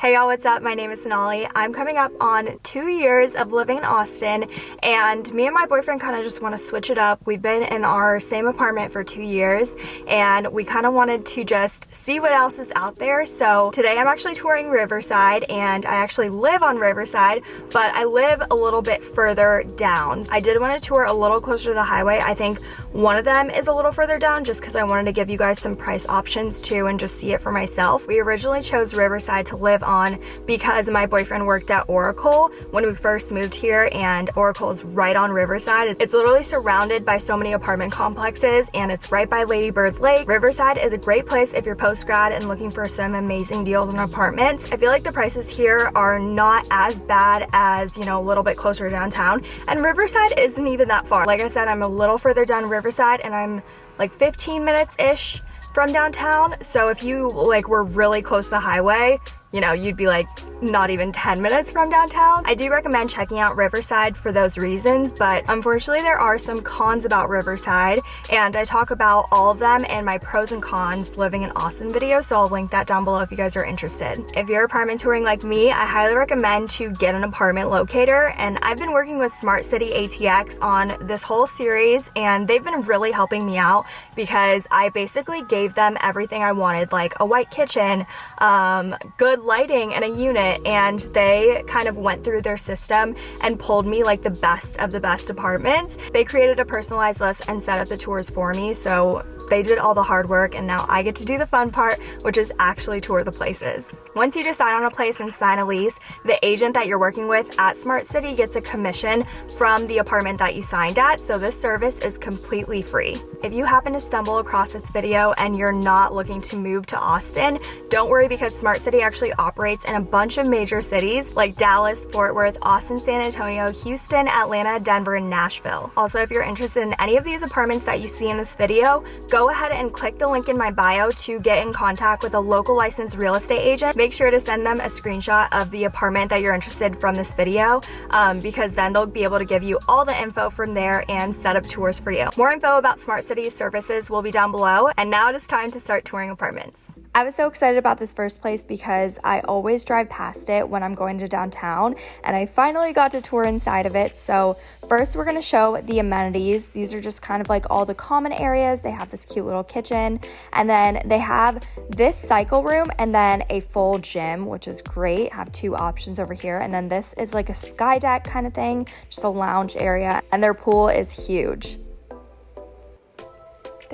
Hey y'all, what's up? My name is Sonali. I'm coming up on two years of living in Austin and me and my boyfriend kind of just want to switch it up. We've been in our same apartment for two years and we kind of wanted to just see what else is out there. So today I'm actually touring Riverside and I actually live on Riverside, but I live a little bit further down. I did want to tour a little closer to the highway. I think one of them is a little further down just because I wanted to give you guys some price options too and just see it for myself. We originally chose Riverside to live on because my boyfriend worked at Oracle when we first moved here and Oracle is right on Riverside. It's literally surrounded by so many apartment complexes and it's right by Lady Bird Lake. Riverside is a great place if you're post-grad and looking for some amazing deals on apartments. I feel like the prices here are not as bad as, you know, a little bit closer downtown and Riverside isn't even that far. Like I said, I'm a little further down Riverside and I'm like 15 minutes-ish from downtown. So if you like were really close to the highway, you know, you'd be like not even 10 minutes from downtown. I do recommend checking out Riverside for those reasons, but unfortunately there are some cons about Riverside and I talk about all of them in my pros and cons living in Austin video, so I'll link that down below if you guys are interested. If you're apartment touring like me, I highly recommend to get an apartment locator and I've been working with Smart City ATX on this whole series and they've been really helping me out because I basically gave them everything I wanted like a white kitchen, um, good lighting and a unit and they kind of went through their system and pulled me like the best of the best apartments. They created a personalized list and set up the tours for me so they did all the hard work and now I get to do the fun part, which is actually tour the places. Once you decide on a place and sign a lease, the agent that you're working with at Smart City gets a commission from the apartment that you signed at, so this service is completely free. If you happen to stumble across this video and you're not looking to move to Austin, don't worry because Smart City actually operates in a bunch of major cities like Dallas, Fort Worth, Austin, San Antonio, Houston, Atlanta, Denver, and Nashville. Also, if you're interested in any of these apartments that you see in this video, go go ahead and click the link in my bio to get in contact with a local licensed real estate agent. Make sure to send them a screenshot of the apartment that you're interested from this video um, because then they'll be able to give you all the info from there and set up tours for you. More info about Smart City services will be down below. And now it is time to start touring apartments. I was so excited about this first place because I always drive past it when I'm going to downtown and I finally got to tour inside of it. So first we're gonna show the amenities. These are just kind of like all the common areas. They have this cute little kitchen and then they have this cycle room and then a full gym, which is great. I Have two options over here. And then this is like a sky deck kind of thing, just a lounge area and their pool is huge.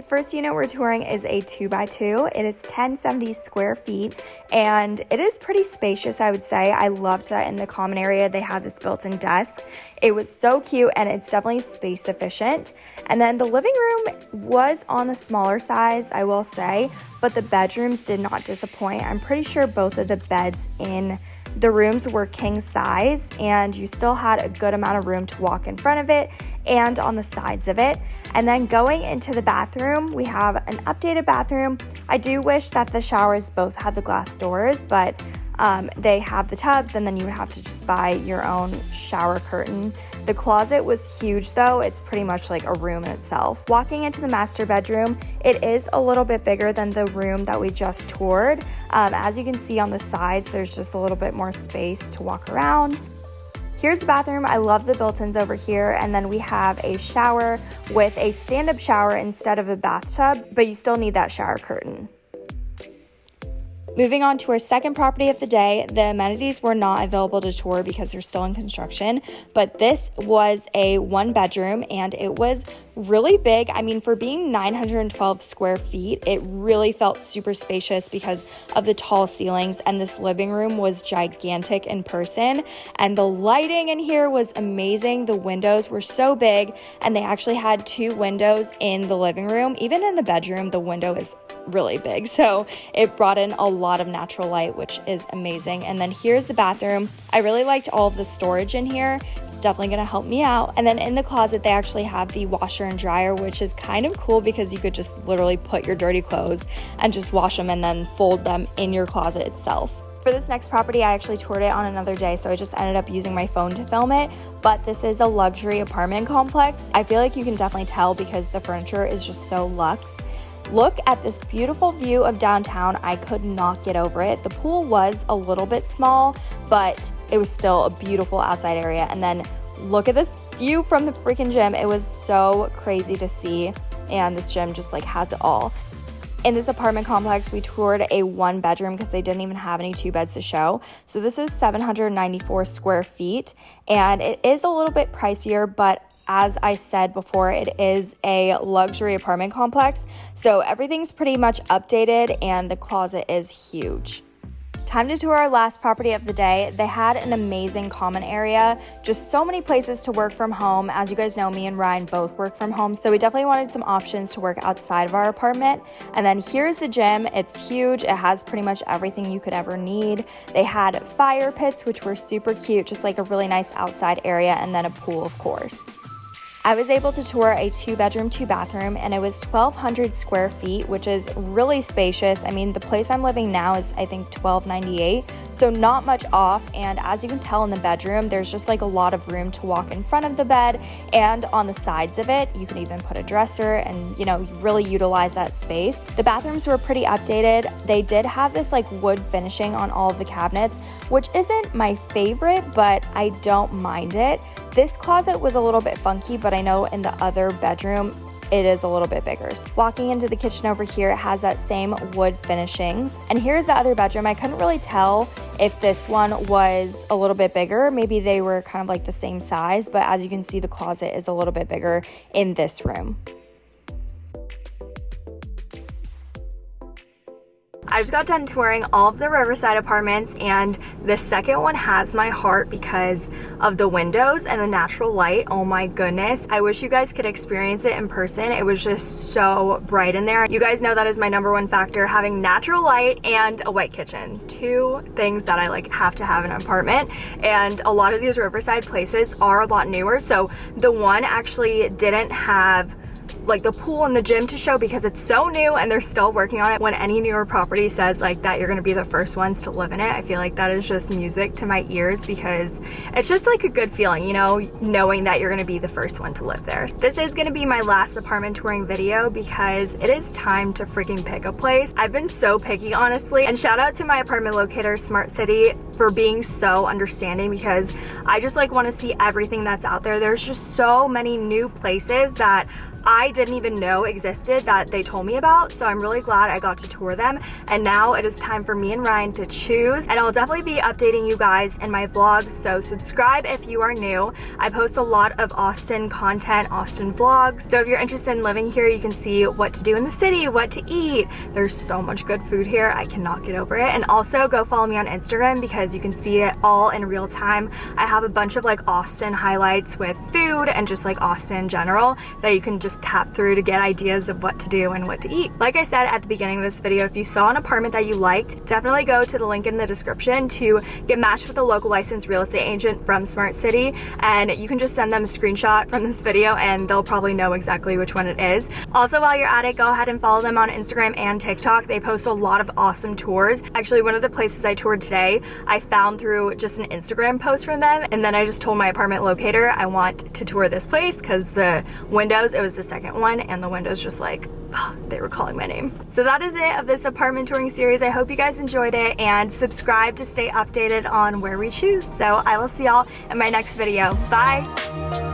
First unit we're touring is a 2x2. It is 1070 square feet and it is pretty spacious, I would say. I loved that in the common area they have this built-in desk. It was so cute and it's definitely space efficient. And then the living room was on the smaller size, I will say, but the bedrooms did not disappoint. I'm pretty sure both of the beds in the rooms were king size and you still had a good amount of room to walk in front of it and on the sides of it. And then going into the bathroom, we have an updated bathroom. I do wish that the showers both had the glass doors, but um, they have the tubs and then you would have to just buy your own shower curtain. The closet was huge though, it's pretty much like a room in itself. Walking into the master bedroom, it is a little bit bigger than the room that we just toured. Um, as you can see on the sides, there's just a little bit more space to walk around. Here's the bathroom. I love the built-ins over here. And then we have a shower with a stand-up shower instead of a bathtub, but you still need that shower curtain. Moving on to our second property of the day, the amenities were not available to tour because they're still in construction, but this was a one bedroom and it was really big. I mean, for being 912 square feet, it really felt super spacious because of the tall ceilings, and this living room was gigantic in person. And the lighting in here was amazing. The windows were so big, and they actually had two windows in the living room. Even in the bedroom, the window is really big. So it brought in a lot of natural light, which is amazing. And then here's the bathroom. I really liked all of the storage in here. It's definitely gonna help me out. And then in the closet, they actually have the washer and dryer, which is kind of cool because you could just literally put your dirty clothes and just wash them and then fold them in your closet itself. For this next property, I actually toured it on another day, so I just ended up using my phone to film it. But this is a luxury apartment complex. I feel like you can definitely tell because the furniture is just so luxe Look at this beautiful view of downtown. I could not get over it. The pool was a little bit small, but it was still a beautiful outside area. And then look at this view from the freaking gym. It was so crazy to see. And this gym just like has it all. In this apartment complex, we toured a one bedroom because they didn't even have any two beds to show. So this is 794 square feet and it is a little bit pricier, but as I said before, it is a luxury apartment complex. So everything's pretty much updated and the closet is huge. Time to tour our last property of the day. They had an amazing common area, just so many places to work from home. As you guys know, me and Ryan both work from home, so we definitely wanted some options to work outside of our apartment. And then here's the gym. It's huge. It has pretty much everything you could ever need. They had fire pits, which were super cute, just like a really nice outside area, and then a pool, of course. I was able to tour a two bedroom, two bathroom, and it was 1,200 square feet, which is really spacious. I mean, the place I'm living now is, I think, 1298, so not much off. And as you can tell in the bedroom, there's just like a lot of room to walk in front of the bed and on the sides of it. You can even put a dresser and, you know, really utilize that space. The bathrooms were pretty updated. They did have this like wood finishing on all of the cabinets, which isn't my favorite, but I don't mind it. This closet was a little bit funky, but I know in the other bedroom, it is a little bit bigger. Walking into the kitchen over here, it has that same wood finishings. And here's the other bedroom. I couldn't really tell if this one was a little bit bigger. Maybe they were kind of like the same size, but as you can see, the closet is a little bit bigger in this room. I just got done touring all of the Riverside apartments and the second one has my heart because of the windows and the natural light. Oh my goodness. I wish you guys could experience it in person. It was just so bright in there. You guys know that is my number one factor, having natural light and a white kitchen. Two things that I like have to have in an apartment. And a lot of these Riverside places are a lot newer. So the one actually didn't have like the pool and the gym to show because it's so new and they're still working on it. When any newer property says like that you're gonna be the first ones to live in it, I feel like that is just music to my ears because it's just like a good feeling, you know, knowing that you're gonna be the first one to live there. This is gonna be my last apartment touring video because it is time to freaking pick a place. I've been so picky, honestly, and shout out to my apartment locator, Smart City, for being so understanding because I just like wanna see everything that's out there. There's just so many new places that I didn't even know existed that they told me about. So I'm really glad I got to tour them. And now it is time for me and Ryan to choose. And I'll definitely be updating you guys in my vlogs. So subscribe if you are new. I post a lot of Austin content, Austin vlogs. So if you're interested in living here, you can see what to do in the city, what to eat. There's so much good food here. I cannot get over it. And also go follow me on Instagram because you can see it all in real time. I have a bunch of like Austin highlights with food and just like Austin in general that you can just just tap through to get ideas of what to do and what to eat. Like I said at the beginning of this video, if you saw an apartment that you liked, definitely go to the link in the description to get matched with a local licensed real estate agent from Smart City and you can just send them a screenshot from this video and they'll probably know exactly which one it is. Also, while you're at it, go ahead and follow them on Instagram and TikTok. They post a lot of awesome tours. Actually, one of the places I toured today, I found through just an Instagram post from them and then I just told my apartment locator I want to tour this place because the windows, it was the second one and the windows just like, oh, they were calling my name. So that is it of this apartment touring series. I hope you guys enjoyed it and subscribe to stay updated on where we choose. So I will see y'all in my next video. Bye.